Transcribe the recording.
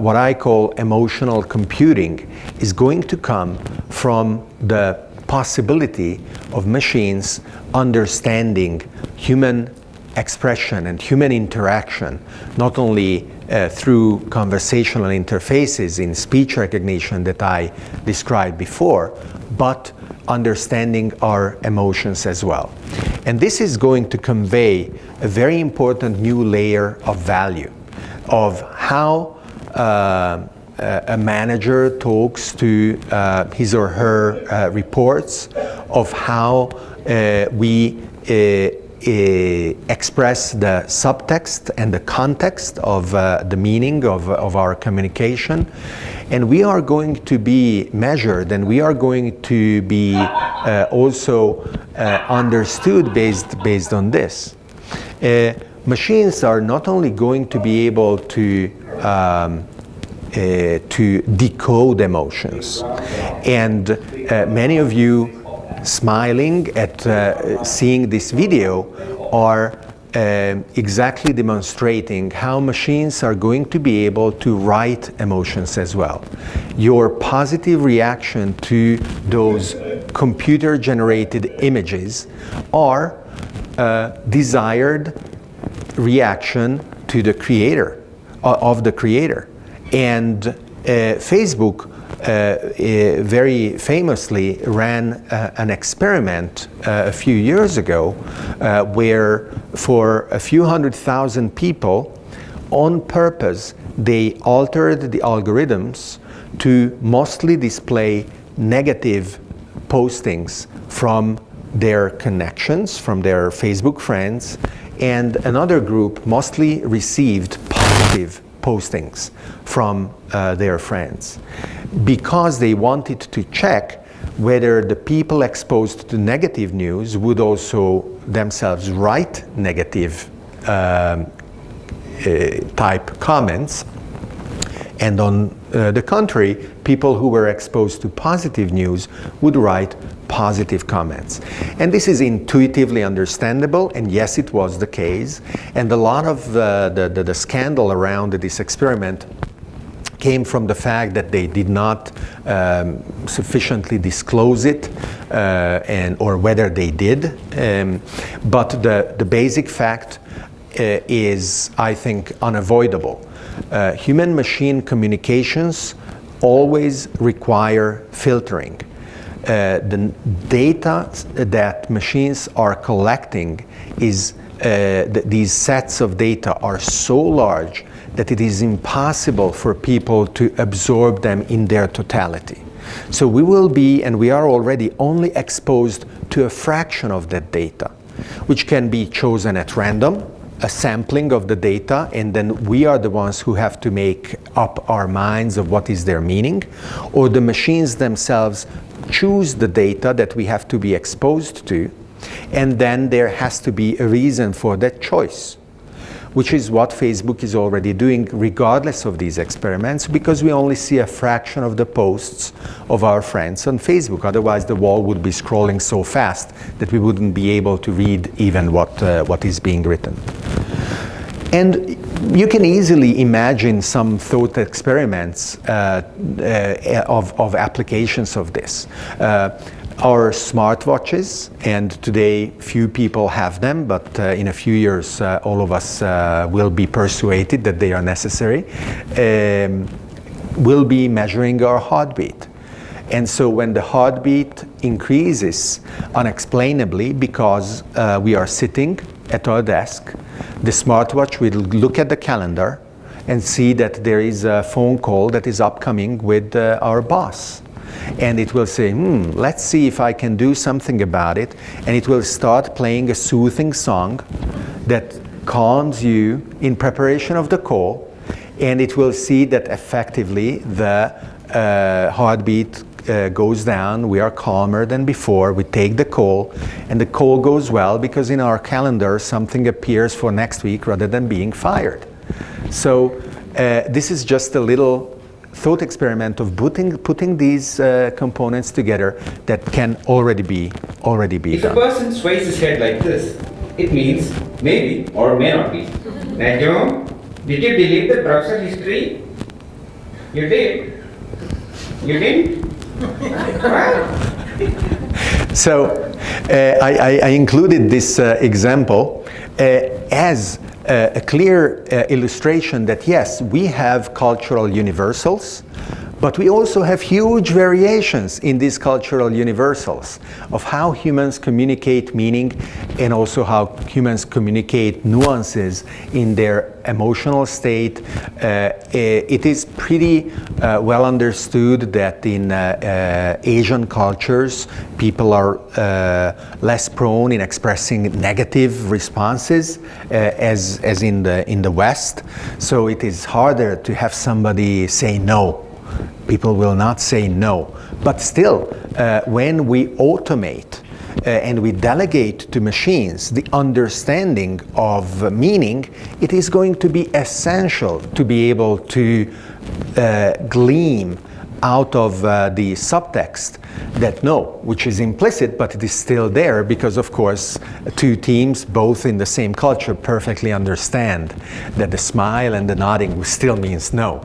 what I call emotional computing is going to come from the possibility of machines understanding human expression and human interaction, not only uh, through conversational interfaces in speech recognition that I described before, but understanding our emotions as well. And this is going to convey a very important new layer of value of how uh, a manager talks to uh, his or her uh, reports, of how uh, we uh, uh, express the subtext and the context of the meaning of, of our communication. And we are going to be measured and we are going to be also understood based, based on this. Machines are not only going to be able to um, uh, to decode emotions. And uh, many of you smiling at uh, seeing this video are uh, exactly demonstrating how machines are going to be able to write emotions as well. Your positive reaction to those computer generated images are a desired reaction to the creator, uh, of the creator. And uh, Facebook uh, uh, very famously ran an experiment a few years ago where for a few hundred thousand people on purpose they altered the algorithms to mostly display negative postings from their connections, from their Facebook friends, and another group mostly received postings from uh, their friends. Because they wanted to check whether the people exposed to negative news would also themselves write negative um, uh, type comments. And on uh, the contrary, people who were exposed to positive news would write positive comments. And this is intuitively understandable, and yes, it was the case. And a lot of uh, the, the, the scandal around this experiment came from the fact that they did not um, sufficiently disclose it uh, and or whether they did. Um, but the, the basic fact uh, is, I think, unavoidable. Uh, Human-machine communications always require filtering. Uh, the data that machines are collecting is uh, th these sets of data are so large that it is impossible for people to absorb them in their totality. So we will be, and we are already only exposed to a fraction of that data, which can be chosen at random, a sampling of the data and then we are the ones who have to make up our minds of what is their meaning or the machines themselves choose the data that we have to be exposed to and then there has to be a reason for that choice which is what Facebook is already doing regardless of these experiments because we only see a fraction of the posts of our friends on Facebook. Otherwise the wall would be scrolling so fast that we wouldn't be able to read even what, uh, what is being written. And you can easily imagine some thought experiments uh, uh, of, of applications of this. Uh, our smartwatches, and today few people have them, but uh, in a few years uh, all of us uh, will be persuaded that they are necessary, um, will be measuring our heartbeat. And so when the heartbeat increases unexplainably because we are sitting at our desk, the smartwatch will look at the calendar and see that there is a phone call that is upcoming with uh, our boss and it will say, hmm, let's see if I can do something about it. And it will start playing a soothing song that calms you in preparation of the call. And it will see that effectively the uh, heartbeat uh, goes down, we are calmer than before, we take the call, and the call goes well because in our calendar something appears for next week rather than being fired. So uh, this is just a little thought experiment of putting, putting these uh, components together that can already be, already be if done. If a person sways his head like this, it means maybe or may not be. Najo, did you delete the browser history? You did. You did. So uh, I, I, included this uh, example uh, as uh, a clear uh, illustration that yes, we have cultural universals, but we also have huge variations in these cultural universals of how humans communicate meaning and also how humans communicate nuances in their emotional state. Uh, it is pretty uh, well understood that in uh, uh Asian cultures, people are uh, less prone in expressing negative responses uh, as, as in, the, in the West. So it is harder to have somebody say no people will not say no. But still, uh, when we automate uh, and we delegate to machines the understanding of meaning, it is going to be essential to be able to uh, glean out of uh, the subtext that no, which is implicit, but it is still there because, of course, two teams, both in the same culture, perfectly understand that the smile and the nodding still means no.